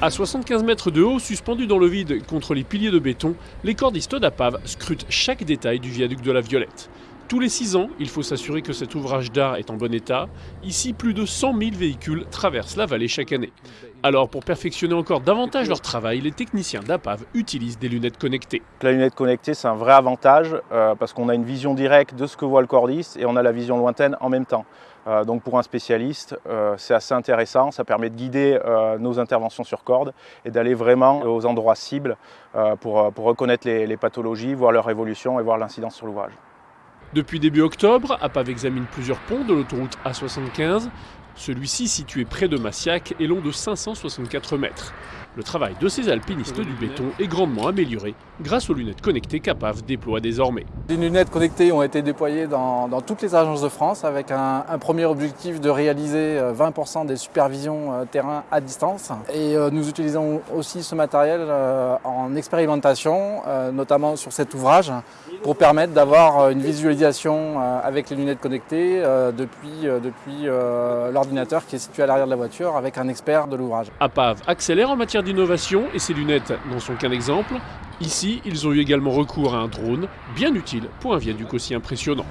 À 75 mètres de haut, suspendus dans le vide contre les piliers de béton, les cordistes d'APAV scrutent chaque détail du viaduc de la Violette. Tous les 6 ans, il faut s'assurer que cet ouvrage d'art est en bon état. Ici, plus de 100 000 véhicules traversent la vallée chaque année. Alors, pour perfectionner encore davantage leur travail, les techniciens d'APAV utilisent des lunettes connectées. La lunette connectée, c'est un vrai avantage euh, parce qu'on a une vision directe de ce que voit le cordiste et on a la vision lointaine en même temps. Euh, donc pour un spécialiste, euh, c'est assez intéressant, ça permet de guider nos interventions sur corde et d'aller vraiment aux endroits cibles pour, reconnaître les pathologies, voir leur évolution et voir l'incidence sur l'ouvrage. Depuis début octobre, APAV examine plusieurs ponts de l'autoroute A75. Celui-ci, situé près de Massiac, est long de 564 mètres. Le travail de ces alpinistes du béton est grandement amélioré grâce aux lunettes connectées qu'APAV déploie désormais. Les lunettes connectées ont été déployées dans, toutes les agences de France avec un, premier objectif de réaliser 20% euh, des supervisions euh, terrain à distance. Et euh, nous utilisons aussi ce matériel en expérimentation, notamment sur cet ouvrage, pour permettre d'avoir une visualisation avec les lunettes connectées depuis, depuis qui est situé à l'arrière de la voiture avec un expert de l'ouvrage. APAV accélère en matière d'innovation et ces lunettes n'en sont qu'un exemple. Ici, ils ont eu également recours à un drone, bien utile pour un viaduc aussi impressionnant.